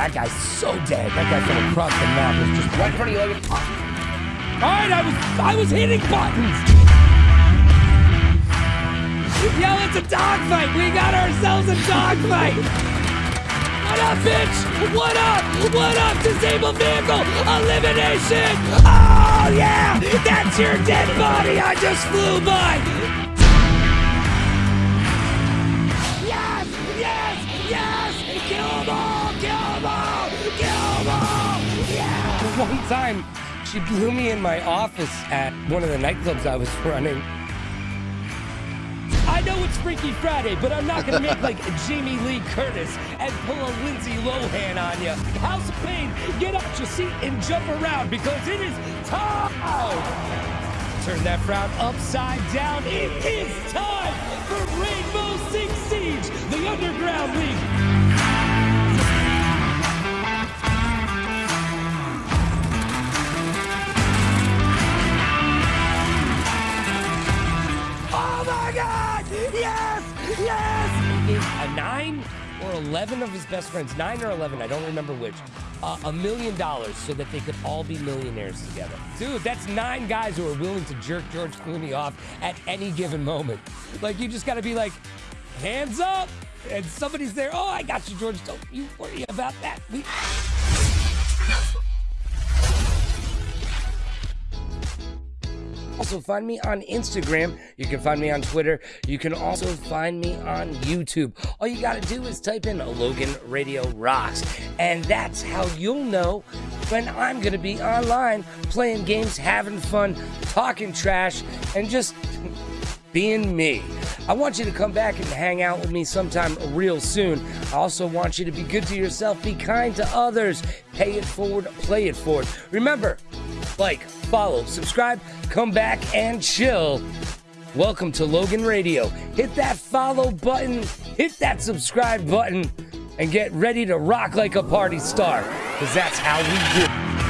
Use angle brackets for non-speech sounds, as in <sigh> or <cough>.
That guy's so dead. That guy from across the map was just right in front of you. Like, all right, I was I was hitting buttons. Yo, it's a dogfight. We got ourselves a dogfight. What up, bitch? What up? What up? Disabled vehicle elimination. Oh yeah, that's your dead body. I just flew by. One time, she blew me in my office at one of the nightclubs I was running. I know it's Freaky Friday, but I'm not gonna make like <laughs> Jamie Lee Curtis and pull a Lindsay Lohan on you. House of Pain, get out your seat and jump around because it is time. Turn that frown upside down. It is time for Rainbow Yes! Yes! A nine or 11 of his best friends, nine or 11, I don't remember which, uh, a million dollars so that they could all be millionaires together. Dude, that's nine guys who are willing to jerk George Clooney off at any given moment. Like, you just gotta be like, hands up! And somebody's there, oh, I got you, George. Don't you worry about that. We- Also, find me on Instagram. You can find me on Twitter. You can also find me on YouTube. All you got to do is type in Logan Radio Rocks, and that's how you'll know when I'm going to be online playing games, having fun, talking trash, and just being me. I want you to come back and hang out with me sometime real soon. I also want you to be good to yourself, be kind to others, pay it forward, play it forward. Remember, like, follow, subscribe, come back and chill. Welcome to Logan Radio. Hit that follow button, hit that subscribe button, and get ready to rock like a party star, because that's how we do.